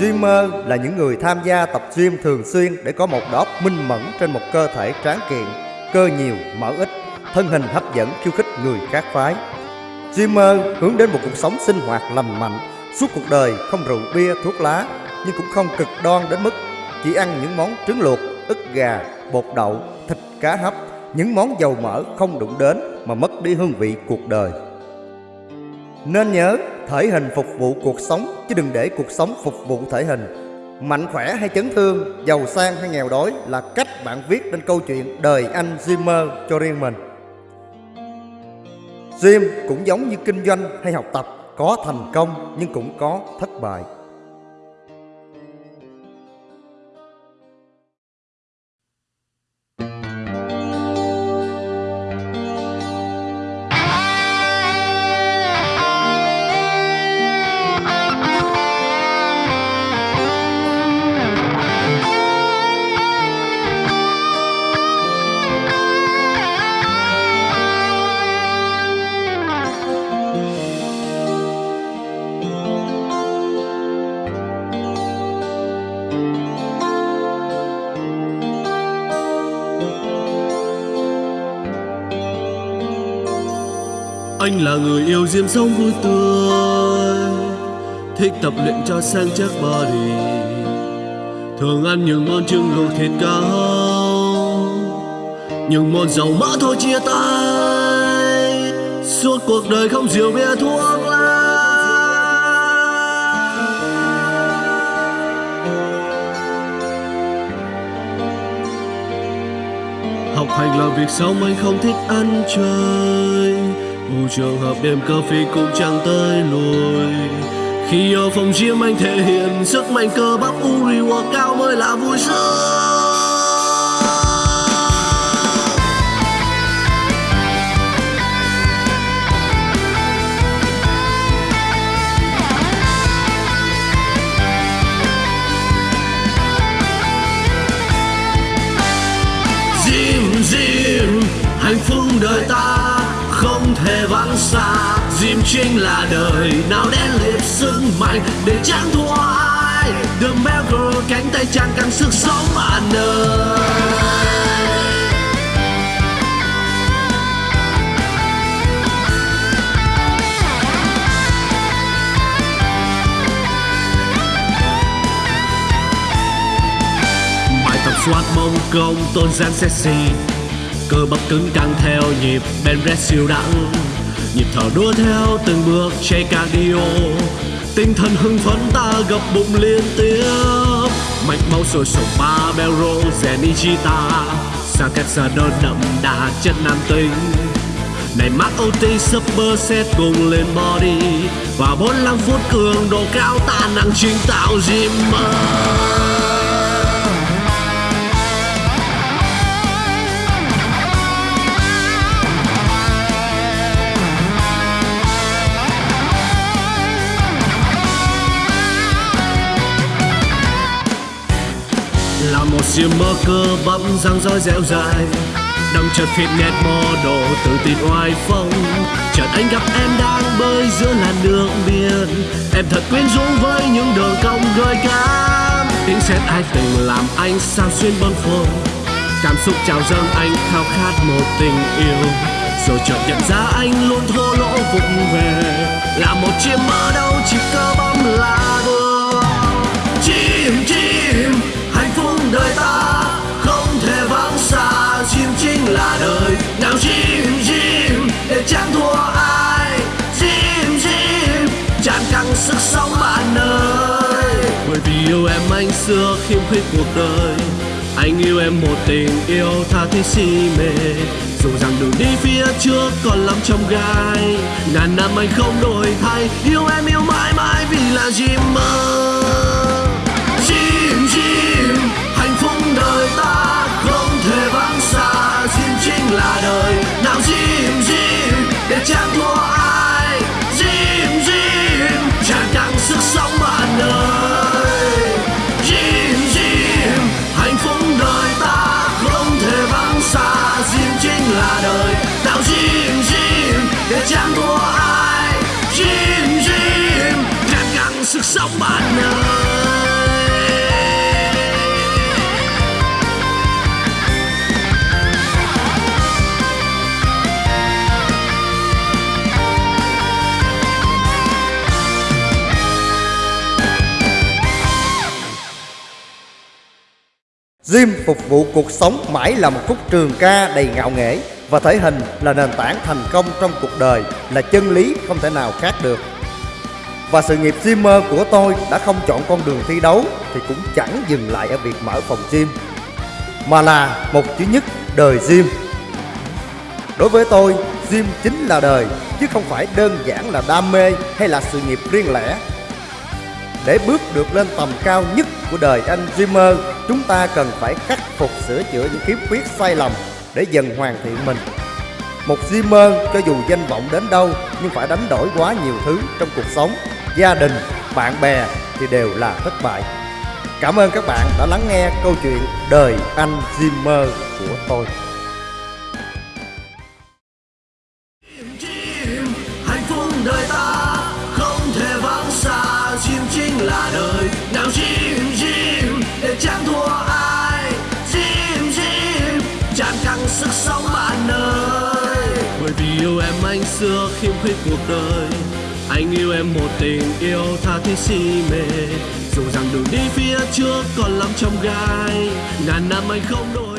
Gymer là những người tham gia tập gym thường xuyên để có một đầu minh mẫn trên một cơ thể tráng kiện, cơ nhiều, mỡ ít, thân hình hấp dẫn khiêu khích người khác phái. Gymer hướng đến một cuộc sống sinh hoạt lành mạnh, suốt cuộc đời không rượu bia, thuốc lá, nhưng cũng không cực đoan đến mức chỉ ăn những món trứng luộc, ức gà, bột đậu, thịt cá hấp, những món dầu mỡ không đụng đến mà mất đi hương vị cuộc đời. Nên nhớ, thể hình phục vụ cuộc sống chứ đừng để cuộc sống phục vụ thể hình. Mạnh khỏe hay chấn thương, giàu sang hay nghèo đói là cách bạn viết nên câu chuyện đời anh Dreamer cho riêng mình. Gym cũng giống như kinh doanh hay học tập, có thành công nhưng cũng có thất bại. Anh là người yêu diêm sống vui tươi, Thích tập luyện cho sang chắc body. Thường ăn những món trứng luộc thịt cao Những món dầu mỡ thôi chia tay. Suốt cuộc đời không rượu bia, thuốc lá. Học hành là việc sống, anh không thích ăn chơi trường hợp đêm cà phê cũng chẳng tới lùi Khi ở phòng gym anh thể hiện sức mạnh cơ bắp Uri cao mới là vui sướng. Thể xa. Diêm chính là đời, nào đen liệt sức mạnh để chẳng thua ai The Melger cánh tay chẳng căng sức sống bạn ơi Bài soát mông công, tôn gian sexy. Cơ bắp cứng căng theo nhịp, ben red siêu đẳng nhịp thở đua theo từng bước chạy cardio. Tinh thần hưng phấn ta gập bụng liên tiếp. Mạch máu sôi sục ba bell rèn sa sang các đơn đậm đà chất nam tính. Này mắc OT super set cùng lên body. Và 45 phút cường độ cao ta năng chính tạo gym là một siêu mơ cơ bắp răng roi dẻo dài đậm nét mò đồ tự tin oai phong. Chợt anh gặp em đang bơi giữa làn nước biển. Em thật quyến rũ với những đường cong gợi cảm. Tiếng sét ai từng làm anh sao xuyên bâng khuâng cảm xúc trào dâng anh khao khát một tình yêu. Rồi chợt nhận ra anh đời. Nào chim chim, để chẳng thua ai? Chim chim chẳng căng sức sống bạn ơi. Bởi vì yêu em anh xưa khiêm khuyết cuộc đời. Anh yêu em một tình yêu tha thiết si mê. Dù rằng đường đi phía trước còn lắm trong gai. Ngàn năm anh không đổi thay. Yêu em yêu mãi mãi vì là chim ơi sức sống bạn ơi Gym phục vụ cuộc sống mãi là một khúc trường ca đầy ngạo nghễ và thể hình là nền tảng thành công trong cuộc đời, là chân lý không thể nào khác được. Và sự nghiệp streamer của tôi đã không chọn con đường thi đấu thì cũng chẳng dừng lại ở việc mở phòng gym mà là một chữ nhất đời gym. Đối với tôi, gym chính là đời chứ không phải đơn giản là đam mê hay là sự nghiệp riêng lẻ. Để bước được lên tầm cao nhất của đời anh Dreamer, chúng ta cần phải khắc phục sửa chữa những khiếm khuyết sai lầm để dần hoàn thiện mình. Một Dreamer cho dù danh vọng đến đâu nhưng phải đánh đổi quá nhiều thứ trong cuộc sống, gia đình, bạn bè thì đều là thất bại. Cảm ơn các bạn đã lắng nghe câu chuyện đời anh Dreamer của tôi. chim hạnh phúc đời ta không thể vắng xa chim chính là đời nào chim chim để chẳng thua ai chim chim tràn căng sức sống bạn ơi bởi vì yêu em anh xưa khiêm khuyết cuộc đời anh yêu em một tình yêu tha thiết si mê. Dù rằng đường đi phía trước còn lắm trong gai, ngàn năm anh không đổi.